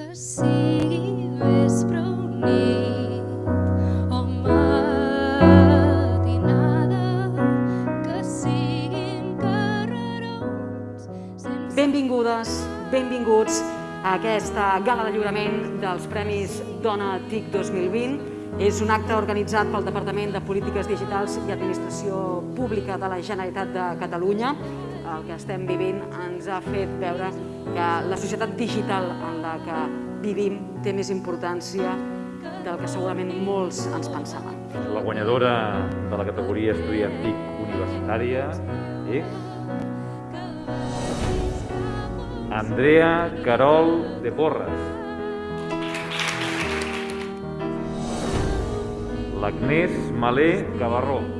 que que Benvingudes, benvinguts a aquesta gala de lliurament dels Premis Dona TIC 2020. És un acte organitzat pel Departament de Polítiques Digitals i Administració Pública de la Generalitat de Catalunya. El que estem vivint ens ha fet veure que la societat digital en la que vivim té més importància del que segurament molts ens pensaven. La guanyadora de la categoria estudiant TIC universitària és Andrea Carol de Porres. L'Agnès Malé Gavarró.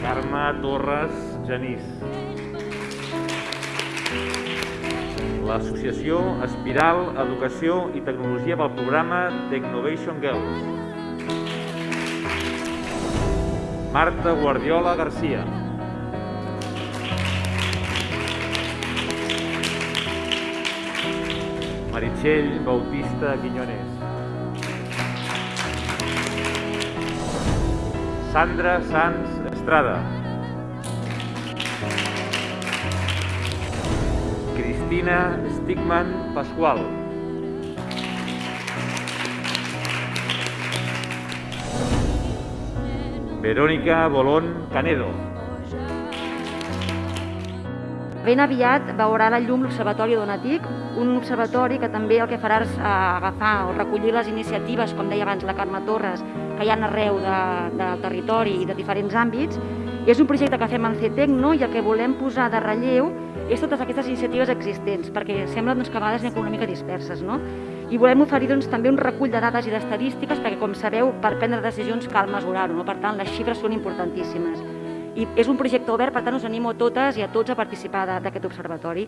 Carme Torres Genís. L'associació Espiral Educació i Tecnologia pel programa Technovation Girls. Marta Guardiola Garcia. Meritxell Bautista Quiñones. Sandra Sanz Estrada. Cristina Stigman Pasqual. Verónica Bolón Canedo. Ben aviat veurà la llum l'Observatori Donatic, un observatori que també el que farà és eh, agafar o recollir les iniciatives, com deia abans la Carme Torres, que hi ha arreu de, del territori i de diferents àmbits. I és un projecte que fem en CETEC no? i el que volem posar de relleu és totes aquestes iniciatives existents, perquè sembla doncs, que a vegades anem una mica disperses. No? I volem oferir doncs, també un recull de dades i d'estadístiques, perquè com sabeu, per prendre decisions cal mesurar-ho, no? per tant les xifres són importantíssimes. I és un projecte obert, per tant us animo a totes i a tots a participar d'aquest observatori.